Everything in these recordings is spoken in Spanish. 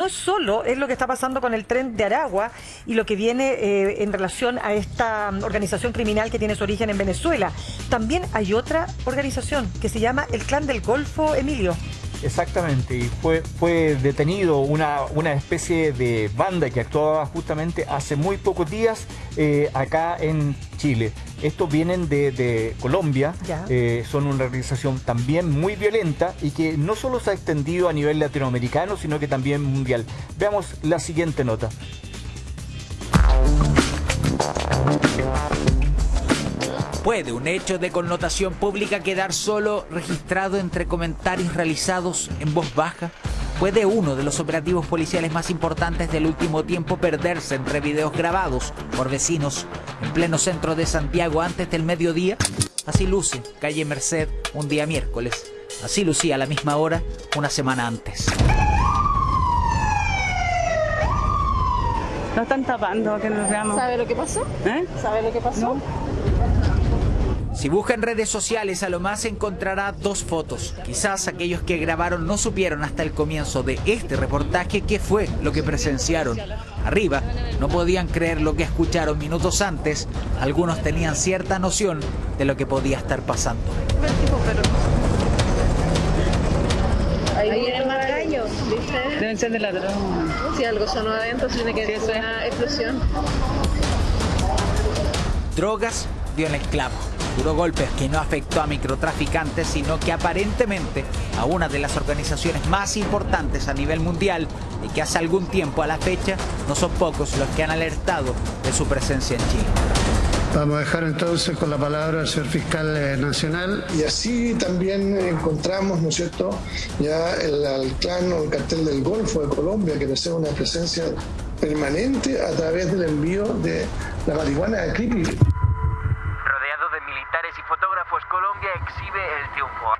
no es solo es lo que está pasando con el tren de Aragua y lo que viene eh, en relación a esta organización criminal que tiene su origen en Venezuela. También hay otra organización que se llama el Clan del Golfo, Emilio. Exactamente, y fue, fue detenido una, una especie de banda que actuaba justamente hace muy pocos días eh, acá en Chile. Estos vienen de, Colombia, eh, son una organización también muy violenta y que no solo se ha extendido a nivel latinoamericano, sino que también mundial. Veamos la siguiente nota. ¿Puede un hecho de connotación pública quedar solo registrado entre comentarios realizados en voz baja? ¿Puede uno de los operativos policiales más importantes del último tiempo perderse entre videos grabados por vecinos en pleno centro de Santiago antes del mediodía? Así luce calle Merced un día miércoles. Así lucía a la misma hora una semana antes. No están tapando que nos veamos. ¿Sabe lo que pasó? ¿Eh? ¿Sabe lo que pasó? Si busca en redes sociales a lo más encontrará dos fotos. Quizás aquellos que grabaron no supieron hasta el comienzo de este reportaje qué fue lo que presenciaron. Arriba no podían creer lo que escucharon minutos antes. Algunos tenían cierta noción de lo que podía estar pasando. Ahí viene más gallos, ¿viste? Deben ser de ladrón. Si algo sonó adentro, tiene que ser una explosión. Drogas dio en el clavo. Duro golpes que no afectó a microtraficantes, sino que aparentemente a una de las organizaciones más importantes a nivel mundial y que hace algún tiempo a la fecha no son pocos los que han alertado de su presencia en Chile. Vamos a dejar entonces con la palabra al señor fiscal eh, nacional. Y así también encontramos, ¿no es cierto?, ya el, clan o el cartel del Golfo de Colombia, que posee una presencia permanente a través del envío de la marihuana de Creepy y fotógrafos, Colombia exhibe el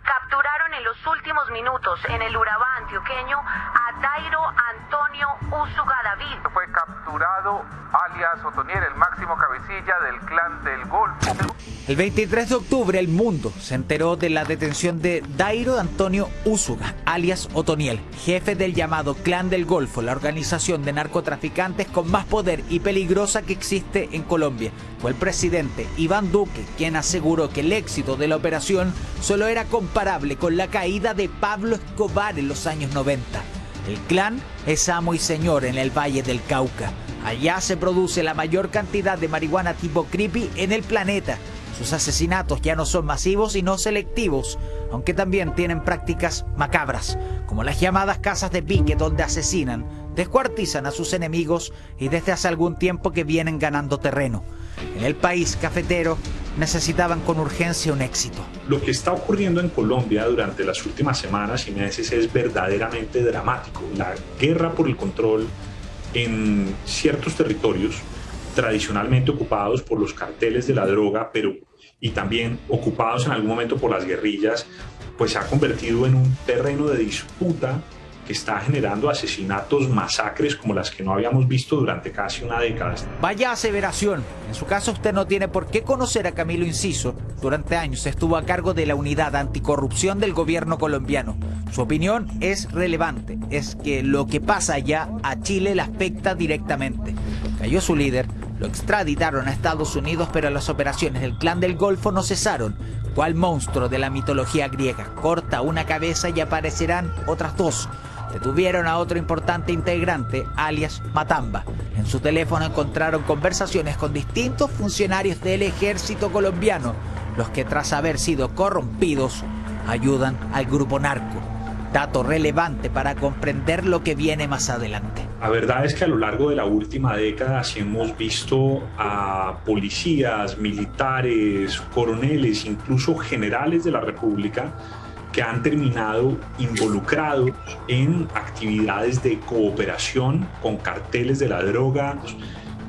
Capturaron en los últimos minutos en el Urabá antioqueño a Dairo Antonio Usuga David. Fue capturado alias Otoniel, el máximo cabecilla del clan del Golfo. El 23 de octubre el mundo se enteró de la detención de Dairo Antonio Usuga, alias Otoniel, jefe del llamado Clan del Golfo, la organización de narcotraficantes con más poder y peligrosa que existe en Colombia. Fue el presidente Iván Duque quien aseguró que el éxito de la operación solo era comparable con la caída de Pablo Escobar en los años 90. El clan es amo y señor en el Valle del Cauca. Allá se produce la mayor cantidad de marihuana tipo creepy en el planeta. Sus asesinatos ya no son masivos y no selectivos, aunque también tienen prácticas macabras, como las llamadas casas de pique donde asesinan, descuartizan a sus enemigos y desde hace algún tiempo que vienen ganando terreno. En el país cafetero necesitaban con urgencia un éxito. Lo que está ocurriendo en Colombia durante las últimas semanas y meses es verdaderamente dramático. La guerra por el control en ciertos territorios tradicionalmente ocupados por los carteles de la droga, pero y también ocupados en algún momento por las guerrillas, pues se ha convertido en un terreno de disputa está generando asesinatos, masacres como las que no habíamos visto durante casi una década. Vaya aseveración. En su caso usted no tiene por qué conocer a Camilo Inciso. Durante años estuvo a cargo de la unidad anticorrupción del gobierno colombiano. Su opinión es relevante. Es que lo que pasa allá a Chile le afecta directamente. Cayó su líder, lo extraditaron a Estados Unidos, pero las operaciones del clan del Golfo no cesaron. ¿Cuál monstruo de la mitología griega? Corta una cabeza y aparecerán otras dos. Detuvieron a otro importante integrante, alias Matamba. En su teléfono encontraron conversaciones con distintos funcionarios del ejército colombiano, los que tras haber sido corrompidos ayudan al grupo narco. Dato relevante para comprender lo que viene más adelante. La verdad es que a lo largo de la última década sí hemos visto a policías, militares, coroneles, incluso generales de la República que han terminado involucrados en actividades de cooperación con carteles de la droga.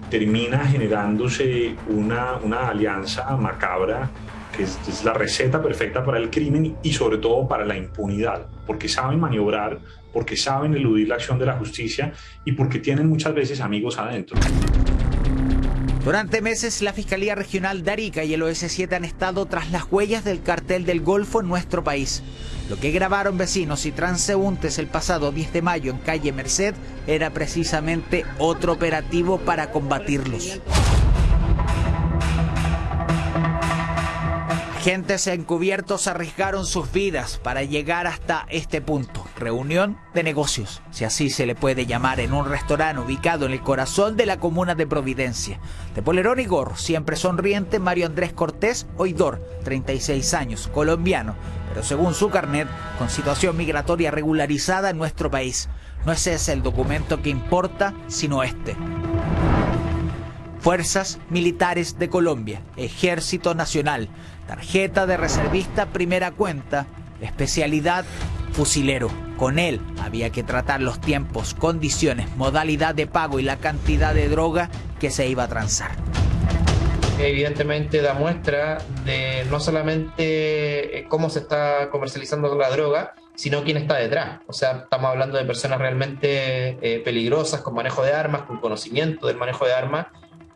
Termina generándose una, una alianza macabra que es, es, la receta perfecta para el crimen y sobre todo para la impunidad, porque saben maniobrar, porque saben eludir la acción de la justicia y porque tienen muchas veces amigos adentro. Durante meses, la Fiscalía Regional de Arica y el OS7 han estado tras las huellas del cartel del Golfo en nuestro país. Lo que grabaron vecinos y transeúntes el pasado 10 de mayo en calle Merced era precisamente otro operativo para combatirlos. Agentes encubiertos arriesgaron sus vidas para llegar hasta este punto. Reunión de negocios, si así se le puede llamar, en un restaurante ubicado en el corazón de la comuna de Providencia. De polerón y gorro, siempre sonriente, Mario Andrés Cortés Oidor, 36 años, colombiano, pero según su carnet, con situación migratoria regularizada en nuestro país. No es ese el documento que importa, sino este. Fuerzas Militares de Colombia, Ejército Nacional, tarjeta de reservista primera cuenta, especialidad fusilero. Con él había que tratar los tiempos, condiciones, modalidad de pago y la cantidad de droga que se iba a transar. Evidentemente da muestra de no solamente eh, cómo se está comercializando la droga, sino quién está detrás. O sea, estamos hablando de personas realmente eh, peligrosas, con manejo de armas, con conocimiento del manejo de armas,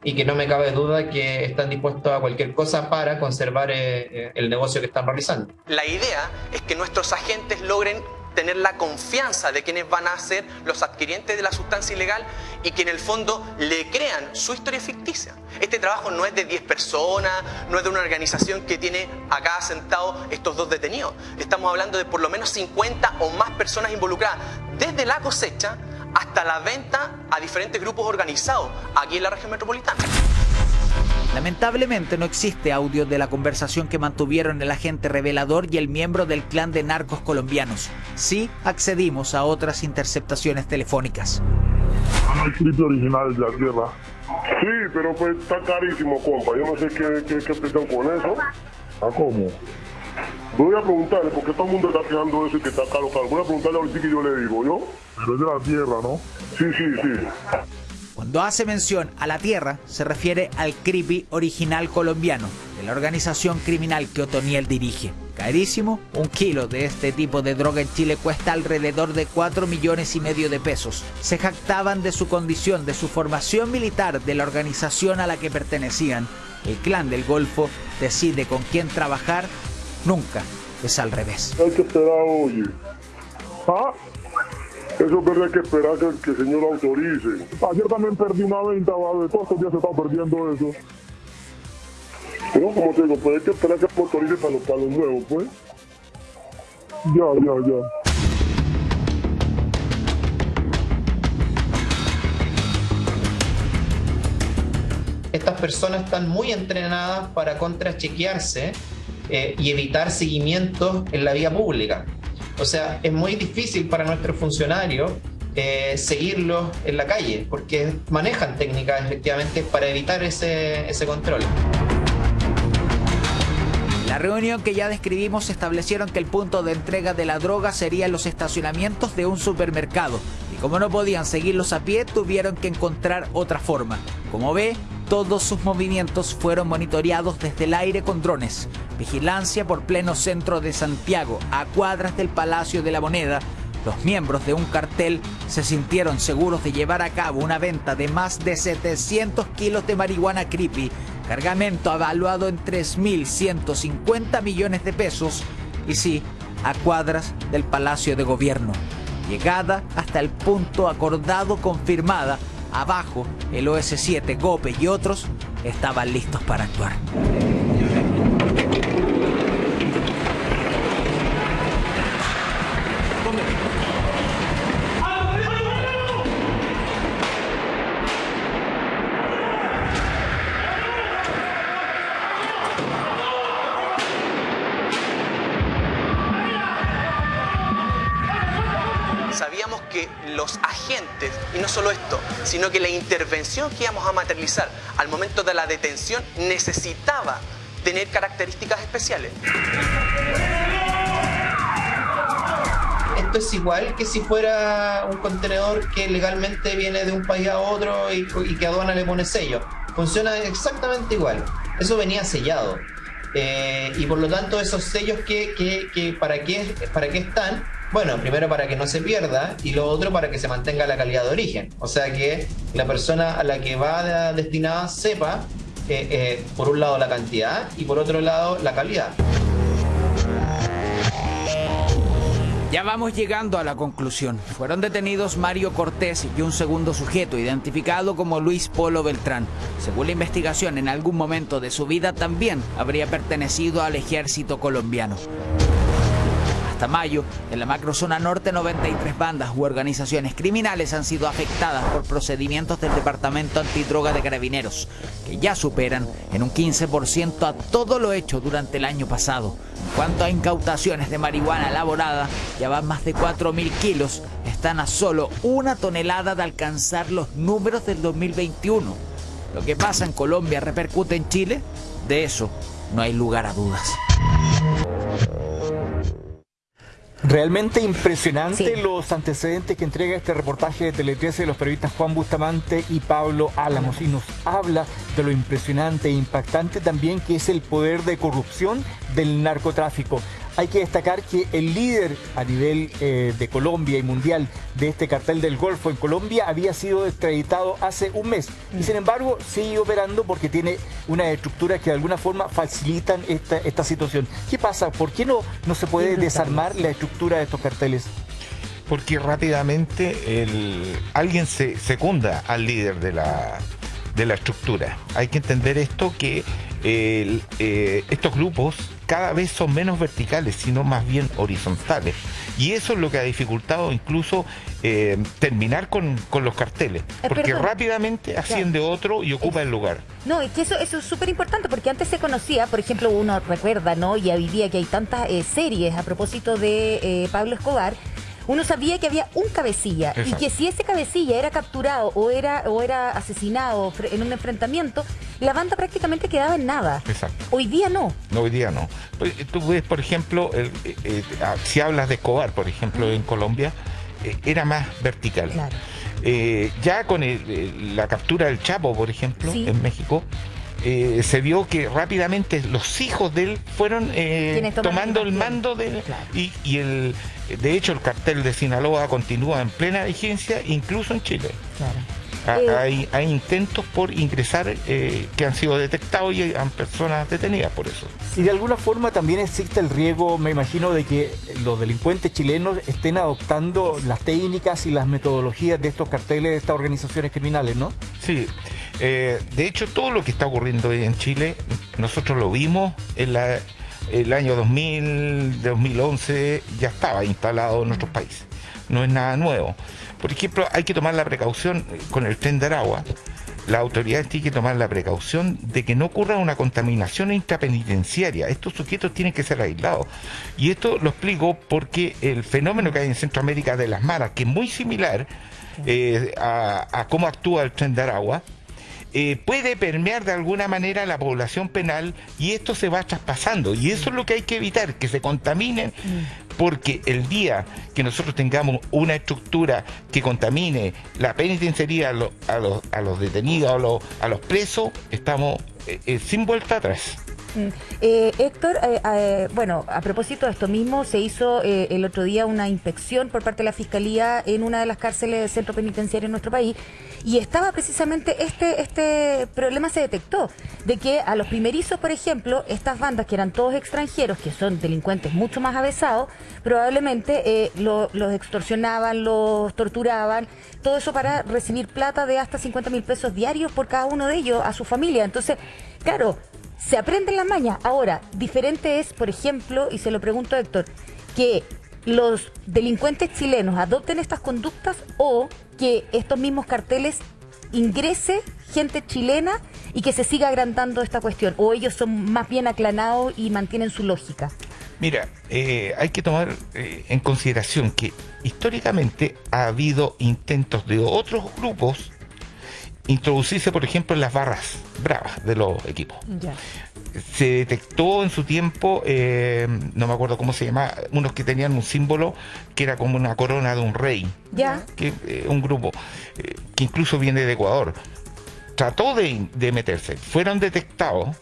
y que no me cabe duda que están dispuestos a cualquier cosa para conservar eh, eh, el negocio que están realizando. La idea es que nuestros agentes logren tener la confianza de quienes van a ser los adquirientes de la sustancia ilegal y que en el fondo le crean su historia ficticia. Este trabajo no es de 10 personas, no es de una organización que tiene acá sentados estos dos detenidos. Estamos hablando de por lo menos 50 o más personas involucradas desde la cosecha hasta la venta a diferentes grupos organizados aquí en la región metropolitana. Lamentablemente no existe audio de la conversación que mantuvieron el agente revelador y el miembro del clan de narcos colombianos. Sí accedimos a otras interceptaciones telefónicas. El original de la tierra. Sí, pero pues está carísimo, compa. Yo no sé qué, qué, qué con eso. ¿A cómo? Voy a preguntarle, porque todo el mundo está quejando eso y que está caro, caro. Voy a preguntarle ahorita que yo le digo, ¿yo? Pero es de la tierra, ¿no? Sí, sí, sí. Cuando hace mención a la tierra, se refiere al CRIPI original colombiano, de la organización criminal que Otoniel dirige. Carísimo, un kilo de este tipo de droga en Chile cuesta alrededor de 4 millones y medio de pesos. Se jactaban de su condición, de su formación militar, de la organización a la que pertenecían. El clan del Golfo decide con quién trabajar Nunca es al revés. Hay que esperar, oye. ¿Ah? Eso es verdad, hay que esperar que, el señor autorice. Ayer también perdí una venta, ¿vale? Todos estos días se está perdiendo eso. Pero como te digo, pues hay que esperar que autorice para los, para los nuevos, pues. Ya, ya, ya. Estas personas están muy entrenadas para contrachequearse eh, y evitar seguimientos en la vía pública. O sea, es muy difícil para nuestros funcionarios eh, seguirlos en la calle, porque manejan técnicas efectivamente para evitar ese, ese control. La reunión que ya describimos establecieron que el punto de entrega de la droga sería en los estacionamientos de un supermercado y como no podían seguirlos a pie tuvieron que encontrar otra forma. Como ve, todos sus movimientos fueron monitoreados desde el aire con drones. Vigilancia por pleno centro de Santiago, a cuadras del Palacio de la Moneda. Los miembros de un cartel se sintieron seguros de llevar a cabo una venta de más de 700 kilos de marihuana creepy, cargamento evaluado en 3.150 millones de pesos, y sí, a cuadras del Palacio de Gobierno. Llegada hasta el punto acordado confirmada Abajo, el OS-7, GOPE y otros estaban listos para actuar. Sino que la intervención que íbamos a materializar al momento de la detención necesitaba tener características especiales. Esto es igual que si fuera un contenedor que legalmente viene de un país a otro y, que aduana le pone sello. Funciona exactamente igual. Eso venía sellado. Eh, y por lo tanto esos sellos que, para, qué, para qué están Bueno, primero para que no se pierda y lo otro para que se mantenga la calidad de origen. O sea que la persona a la que va destinada sepa, eh, eh, por un lado, la cantidad y por otro lado, la calidad. Ya vamos llegando a la conclusión. Fueron detenidos Mario Cortés y un segundo sujeto identificado como Luis Polo Beltrán. Según la investigación, en algún momento de su vida también habría pertenecido al ejército colombiano. Hasta mayo, en la macrozona norte, 93 bandas u organizaciones criminales han sido afectadas por procedimientos del Departamento Antidroga de Carabineros, que ya superan en un 15% a todo lo hecho durante el año pasado. En cuanto a incautaciones de marihuana elaborada, ya van más de 4.000 kilos, están a solo una tonelada de alcanzar los números del 2021. Lo que pasa en Colombia repercute en Chile, de eso no hay lugar a dudas. Realmente impresionante los antecedentes que entrega este reportaje de Tele 13 de los periodistas Juan Bustamante y Pablo Álamos y nos habla de lo impresionante e impactante también que es el poder de corrupción del narcotráfico. Hay que destacar que el líder a nivel eh, de Colombia y mundial de este cartel del Golfo en Colombia había sido extraditado hace un mes y sin embargo sigue operando porque tiene una estructura que de alguna forma facilitan esta, esta situación. ¿Qué pasa? ¿Por qué no, no se puede desarmar la estructura de estos carteles? Porque rápidamente el, alguien se secunda al líder de la, de la estructura. Hay que entender esto que eh, estos grupos cada vez son menos verticales, sino más bien horizontales. Y eso es lo que ha dificultado incluso eh, terminar con, los carteles, eh, porque rápidamente asciende otro y ocupa el lugar. No, es que eso, eso es súper importante, porque antes se conocía, por ejemplo, uno recuerda, ¿no? Y hoy día que hay tantas series a propósito de Pablo Escobar, uno sabía que había un cabecilla y que si ese cabecilla era capturado o era, o era asesinado en un enfrentamiento, la banda prácticamente quedaba en nada. Exacto. Hoy día no. No, hoy día no. Pues, tú ves, por ejemplo, eh, eh, ah, si hablas de Escobar, por ejemplo, en Colombia, eh, era más vertical. Claro. ya con la captura del Chapo, por ejemplo, en México, se vio que rápidamente los hijos de él fueron tomando el mando de y, y, el de hecho, el cartel de Sinaloa continúa en plena vigencia, incluso en Chile. Ah, eh, hay, intentos por ingresar eh, que han sido detectados y hay personas detenidas por eso. Y de alguna forma también existe el riesgo, me imagino, de que los delincuentes chilenos estén adoptando las técnicas y las metodologías de estos carteles de estas organizaciones criminales, ¿no? Sí, eh, de hecho todo lo que está ocurriendo hoy en Chile, nosotros lo vimos en la el año 2000, 2011 ya estaba instalado en nuestros países. No es nada nuevo. Por ejemplo, hay que tomar la precaución con el tren de Aragua. La autoridad tiene que tomar la precaución de que no ocurra una contaminación intrapenitenciaria. Estos sujetos tienen que ser aislados. Y esto lo explico porque el fenómeno que hay en Centroamérica de las maras, que es muy similar eh, a, cómo actúa el tren de Aragua, eh, puede permear de alguna manera la población penal y esto se va traspasando. Y eso es lo que hay que evitar, que se contaminen, porque el día que nosotros tengamos una estructura que contamine la penitenciaría a, los, detenidos, a a los presos, estamos eh, eh, sin vuelta atrás. Mm. Eh, Héctor, eh, bueno, a propósito de esto mismo, se hizo el otro día una inspección por parte de la Fiscalía en una de las cárceles del centro penitenciario en nuestro país y estaba precisamente este, este problema se detectó, de que a los primerizos, por ejemplo, estas bandas que eran todos extranjeros, que son delincuentes mucho más avesados, probablemente los extorsionaban, los torturaban, todo eso para recibir plata de hasta 50 mil pesos diarios por cada uno de ellos a su familia. Entonces, claro, se aprenden las mañas. Ahora, diferente es, por ejemplo, y se lo pregunto a Héctor, que los delincuentes chilenos adopten estas conductas o que estos mismos carteles ingrese gente chilena y que se siga agrandando esta cuestión, o ellos son más bien aclanados y mantienen su lógica. Mira, eh, hay que tomar eh, en consideración que históricamente ha habido intentos de otros grupos introducirse, por ejemplo, en las barras bravas de los equipos. Se detectó en su tiempo, eh, no me acuerdo cómo se llama, unos que tenían un símbolo que era como una corona de un rey. Ya. Que, un grupo que incluso viene de Ecuador. Trató de, de meterse, fueron detectados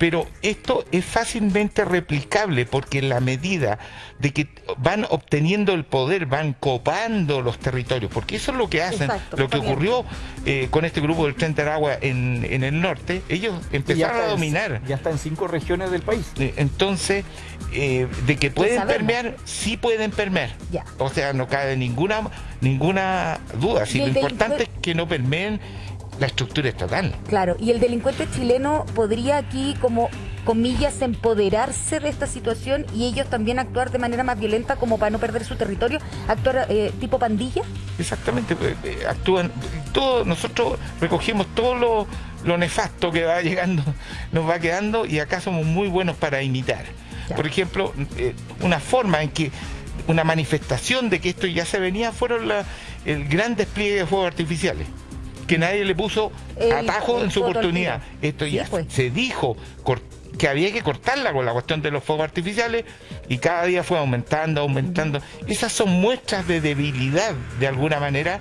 Pero esto es fácilmente replicable porque en la medida de que van obteniendo el poder, van copando los territorios, porque eso es lo que hacen, Exacto, lo que ocurrió eh, con este grupo del Tren de Aragua en, en el norte, ellos ya empezaron a en- dominar. Ya está en cinco regiones del país. Eh, Entonces, eh, de que pueden sabemos. permear, sí pueden permear. Ya. O sea, no cabe ninguna ninguna duda. Si lo importante es que no permeen la estructura estatal. Claro, y el delincuente chileno podría aquí, como comillas, empoderarse de esta situación y ellos también actuar de manera más violenta como para no perder su territorio, actuar eh, tipo pandilla. Exactamente, pues, eh, actúan, todo, nosotros recogimos todo lo, lo nefasto que va llegando, nos va quedando y acá somos muy buenos para imitar. Ya. Por ejemplo, eh, una forma en que, una manifestación de que esto ya se venía fueron la- el gran despliegue de fuegos artificiales, que nadie le puso atajo el en su oportunidad. Esto Sí, ya pues. se dijo que había que cortarla con la cuestión de los fuegos artificiales y cada día fue aumentando, aumentando. Esas son muestras de debilidad, de alguna manera,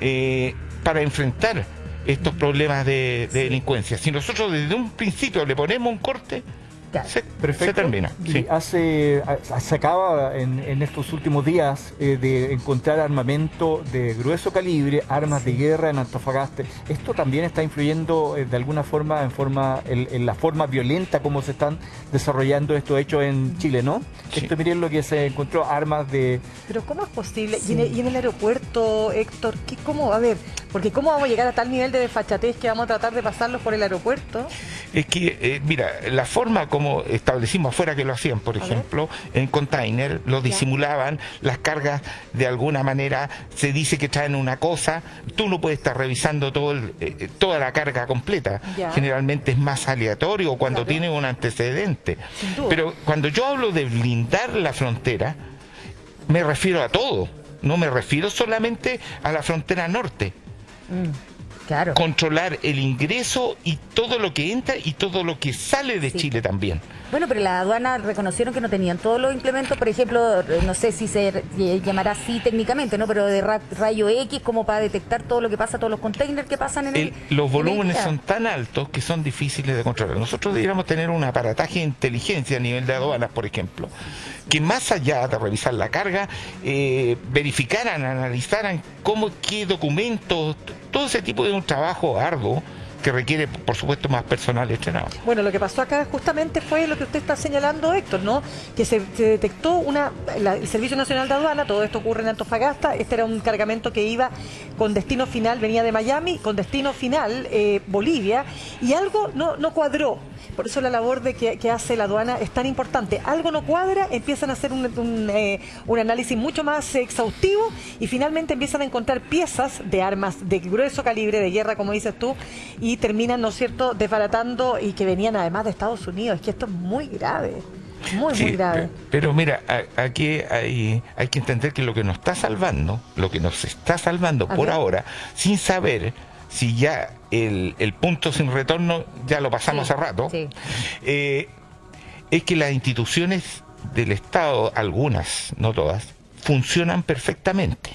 eh, para enfrentar estos problemas de, de delincuencia. Si nosotros desde un principio le ponemos un corte, Claro. se, Perfecto. se termina. Y sí. hace, se acaba en, en estos últimos días eh, de encontrar armamento de grueso calibre, armas de guerra en Antofagasta. Esto también está influyendo eh, de alguna forma en forma en, en la forma violenta como se están desarrollando estos hechos en Chile, ¿no? Sí. Esto miren lo que se encontró armas de Pero ¿cómo es posible? Y, en el, y en el aeropuerto, Héctor, ¿qué, ¿cómo? A ver, porque ¿cómo vamos a llegar a tal nivel de desfachatez que vamos a tratar de pasarlos por el aeropuerto? Es que, eh, mira, la forma como establecimos afuera que lo hacían, por ejemplo, en container, lo disimulaban, las cargas de alguna manera se dice que traen una cosa, tú no puedes estar revisando todo el- eh, toda la carga completa. Ya. Generalmente es más aleatorio cuando Claro. tiene un antecedente. Pero cuando yo hablo de blindar la frontera, me refiero a todo. No me refiero solamente a la frontera norte Claro. controlar el ingreso y todo lo que entra y todo lo que sale de Sí. Chile también. Bueno, pero la aduana reconocieron que no tenían todos los implementos, por ejemplo, no sé si se llamará así técnicamente, ¿no? Pero de ra- rayo X como para detectar todo lo que pasa, todos los containers que pasan en el... El- los en el volúmenes son tan altos que son difíciles de controlar. Nosotros deberíamos tener un aparataje de inteligencia a nivel de aduanas, por ejemplo, que más allá de revisar la carga, eh, verificaran, analizaran cómo, qué documentos, todo ese tipo de un trabajo arduo que requiere, por supuesto, más personal entrenado. Bueno, lo que pasó acá justamente fue lo que usted está señalando, Héctor, ¿no? Que se, detectó una, el Servicio Nacional de Aduana, todo esto ocurre en Antofagasta, este era un cargamento que iba con destino final, venía de Miami, con destino final eh, Bolivia, y algo no, no cuadró. Por eso la labor de que, que hace la aduana es tan importante. Algo no cuadra, empiezan a hacer un, un, eh, un análisis mucho más exhaustivo y finalmente empiezan a encontrar piezas de armas de grueso calibre, de guerra, como dices tú, y terminan, ¿no es cierto?, desbaratando y que venían además de Estados Unidos. Es que esto es muy grave, muy, Sí, muy grave. pe- Pero mira, aquí hay, hay que entender que lo que nos está salvando, lo que nos está salvando por ahora, sin saber si ya el, el punto sin retorno ya lo pasamos Sí, hace rato, sí. eh, es que las instituciones del Estado, algunas, no todas, funcionan perfectamente.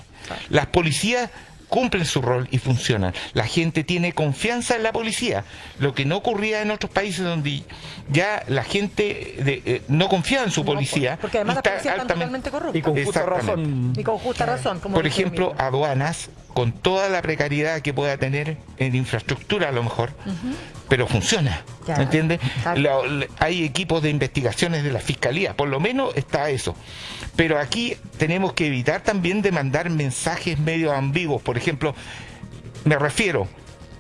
Las policías cumplen su rol y funcionan. La gente tiene confianza en la policía, lo que no ocurría en otros países donde ya la gente de- eh, no confiaba en su No, policía. Porque además y las está policías están altamente- totalmente corruptas. y con justa razón. Y con justa razón. Como Por ejemplo, aduanas, con toda la precariedad que pueda tener en infraestructura a lo mejor, pero funciona. Ya. ¿Me entiendes? Hay equipos de investigaciones de la fiscalía, por lo menos está eso. Pero aquí tenemos que evitar también de mandar mensajes medio ambiguos. Por ejemplo, me refiero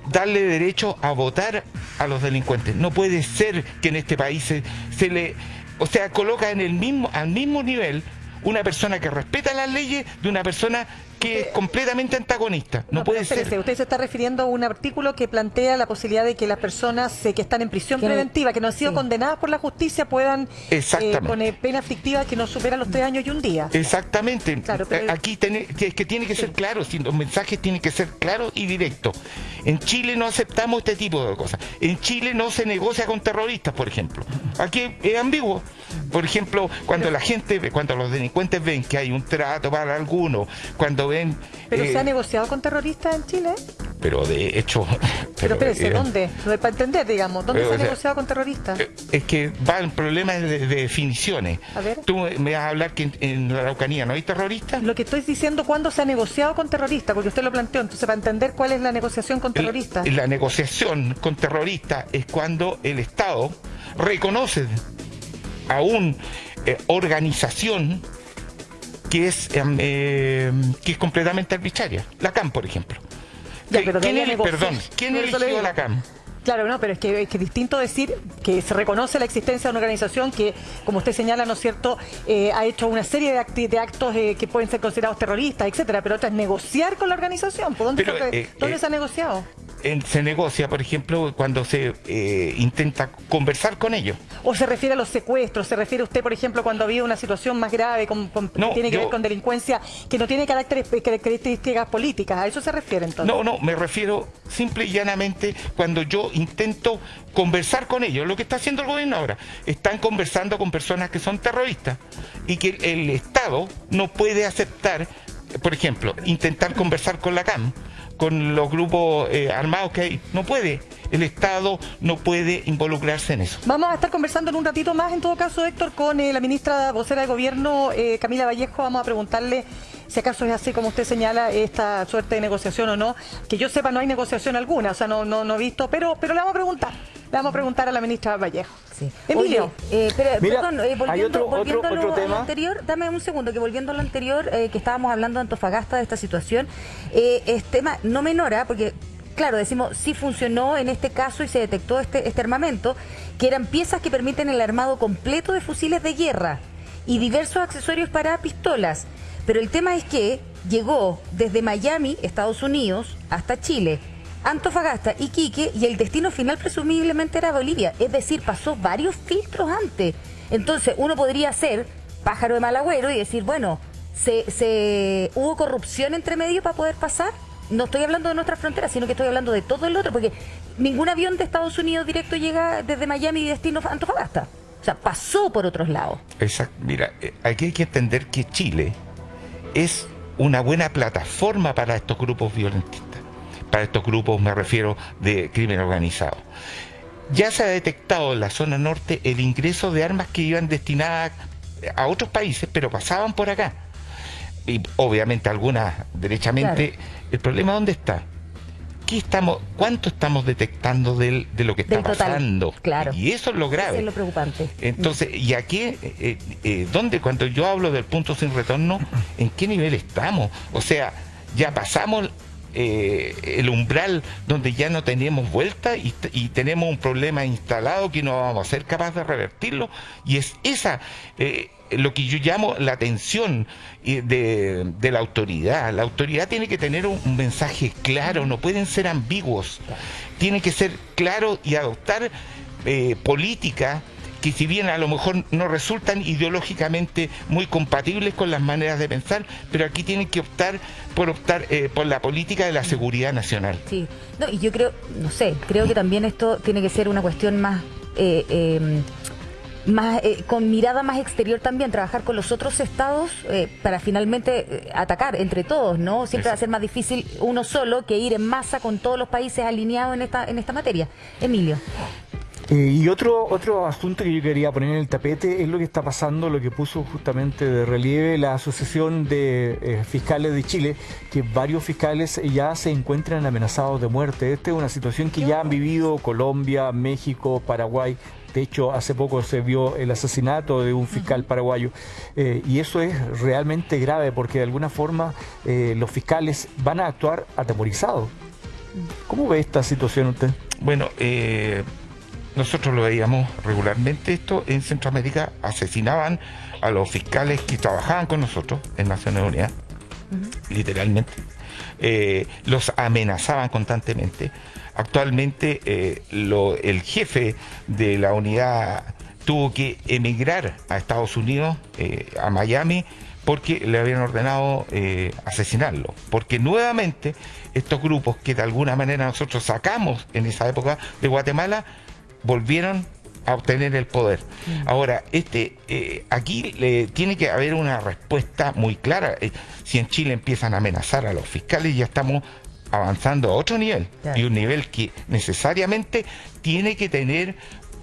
darle derecho a votar a los delincuentes. No puede ser que en este país se, se le, o sea, coloca en el mismo, al mismo nivel una persona que respeta las leyes de una persona que es completamente antagonista. No, puede espérese, ser. Usted se está refiriendo a un artículo que plantea la posibilidad de que las personas eh, que están en prisión Que preventiva, que no han sido sí. condenadas por la justicia, puedan eh, con eh, pena fictiva que no supera los tres años y un día. Exactamente. Claro, pero- Aquí tiene, que, que tiene que ser claro, si los mensajes tienen que ser claros y directos. En Chile no aceptamos este tipo de cosas. En Chile no se negocia con terroristas, por ejemplo. Aquí es ambiguo. Por ejemplo, cuando la gente, ve- cuando los delincuentes ven que hay un trato para alguno, cuando ven... Pero eh, se ha negociado con terroristas en Chile. pero de hecho Pero, espérese, eh, ¿dónde? No, Para entender, digamos, ¿dónde eh, se ha sea, negociado con terroristas? Es que va el problema de, de definiciones. A ver. Tú me vas a hablar que en, en la Araucanía no hay terroristas. Lo que estoy diciendo, ¿cuándo se ha negociado con terroristas? Porque usted lo planteó, entonces para entender cuál es la negociación con terroristas. La negociación con terroristas es cuando el Estado reconoce a una organización que es, em, eh, que es completamente arbitraria. La CAM, por ejemplo. Ya, pero ¿Quién, negocia. perdón, ¿quién eligió la CAM? Claro, no, pero es que es que distinto decir que se reconoce la existencia de una organización que, como usted señala, ¿no es cierto?, eh, ha hecho una serie de, actos eh, que pueden ser considerados terroristas, etcétera, pero otra es negociar con la organización. ¿Por dónde, Pero, que- eh, ¿dónde eh, se ha negociado? En- se negocia, por ejemplo, cuando se eh, intenta conversar con ellos. ¿O se refiere a los secuestros? ¿Se refiere usted, por ejemplo, cuando ha habido una situación más grave con, con- que tiene que yo- ver con delincuencia que no tiene caracteres- características políticas? ¿A eso se refiere entonces? No, no, me refiero simple y llanamente cuando yo intento conversar con ellos, lo que está haciendo el gobierno ahora. Están conversando con personas que son terroristas y que el Estado no puede aceptar, por ejemplo, intentar conversar con la CAM, con los grupos eh, armados que hay. No puede. El Estado no puede involucrarse en eso. Vamos a estar conversando en un ratito más, en todo caso, Héctor, con eh, la ministra vocera de Gobierno, eh, Camila Vallejo. Vamos a preguntarle si acaso es así como usted señala esta suerte de negociación o no. Que yo sepa, no hay negociación alguna, o sea, no, no, no he visto, pero, pero le vamos a preguntar. Le vamos a preguntar a la ministra Vallejo. Emilio. Oye, eh, pero, Mira, perdón, eh, volviendo, otro- otro- volviendo a lo- otro a lo tema. anterior, dame un segundo, que volviendo a lo anterior, eh, que estábamos hablando de Antofagasta, de esta situación, eh, es tema no menora, porque, claro, decimos, sí funcionó en este caso y se detectó este, este armamento, que eran piezas que permiten el armado completo de fusiles de guerra y diversos accesorios para pistolas. Pero el tema es que llegó desde Miami, Estados Unidos, hasta Chile. Antofagasta, Iquique y el destino final presumiblemente era Bolivia. Es decir, pasó varios filtros antes. Entonces uno podría ser pájaro de mal agüero y decir, bueno, se, se- ¿hubo corrupción entre medio para poder pasar? No estoy hablando de nuestras fronteras, sino que estoy hablando de todo el otro, porque ningún avión de Estados Unidos directo llega desde Miami y destino Antofagasta. O sea, pasó por otros lados. Exacto. Mira, eh, aquí hay que entender que Chile es una buena plataforma para estos grupos violentistas. Para estos grupos me refiero de crimen organizado. Ya se ha detectado en la zona norte el ingreso de armas que iban destinadas a otros países, pero pasaban por acá. Y obviamente algunas derechamente. El problema dónde está? ¿Qué estamos, ¿Cuánto estamos detectando del- de lo que está total, pasando? claro. Y eso es lo grave. Eso es lo preocupante. Entonces, ¿y aquí, eh, eh, dónde, cuando yo hablo del punto sin retorno, en qué nivel estamos? O sea, ya pasamos eh, el umbral donde ya no tenemos vuelta y, tenemos un problema instalado que no vamos a ser capaces de revertirlo. Y es esa eh, lo que yo llamo la tensión eh, de, la autoridad. La autoridad tiene que tener un, mensaje claro, no pueden ser ambiguos. Tiene que ser claro y adoptar política que si bien a lo mejor no resultan ideológicamente muy compatibles con las maneras de pensar, pero aquí tienen que optar por optar eh, por la política de la seguridad nacional. Sí, no, y yo creo, no sé, creo que también esto tiene que ser una cuestión más, eh, eh, más eh, con mirada más exterior también, trabajar con los otros estados eh, para finalmente eh, atacar entre todos, ¿no? Siempre va a ser más difícil uno solo que ir en masa con todos los países alineados en esta, en esta materia. Emilio. Eh, y otro, otro asunto que yo quería poner en el tapete es lo que está pasando, lo que puso justamente de relieve la Asociación de eh, Fiscales de Chile, que varios fiscales ya se encuentran amenazados de muerte. Esta es una situación que ya han vivido Colombia, México, Paraguay. De hecho, hace poco se vio el asesinato de un fiscal paraguayo. Eh, y eso es realmente grave porque de alguna forma eh, los fiscales van a actuar atemorizados. ¿Cómo ve esta situación usted? Bueno, eh, nosotros lo veíamos regularmente esto en Centroamérica, asesinaban a los fiscales que trabajaban con nosotros en Naciones Unidas, literalmente, Eh, los amenazaban constantemente. Actualmente eh, lo- el jefe de la unidad tuvo que emigrar a Estados Unidos, eh, a Miami, porque le habían ordenado eh, asesinarlo. Porque nuevamente estos grupos que de alguna manera nosotros sacamos en esa época de Guatemala, volvieron a obtener el poder. Ahora, este, eh, aquí le, tiene que haber una respuesta muy clara. Eh, si en Chile empiezan a amenazar a los fiscales, ya estamos avanzando a otro nivel Claro. y un nivel que necesariamente tiene que tener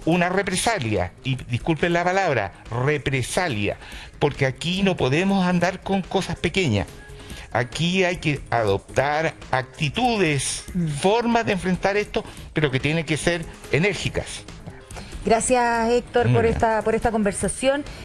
una represalia, y disculpen la palabra, represalia, porque aquí no podemos andar con cosas pequeñas. Aquí hay que adoptar actitudes, formas de enfrentar esto, pero que tienen que ser enérgicas. Gracias Héctor por esta, por esta conversación.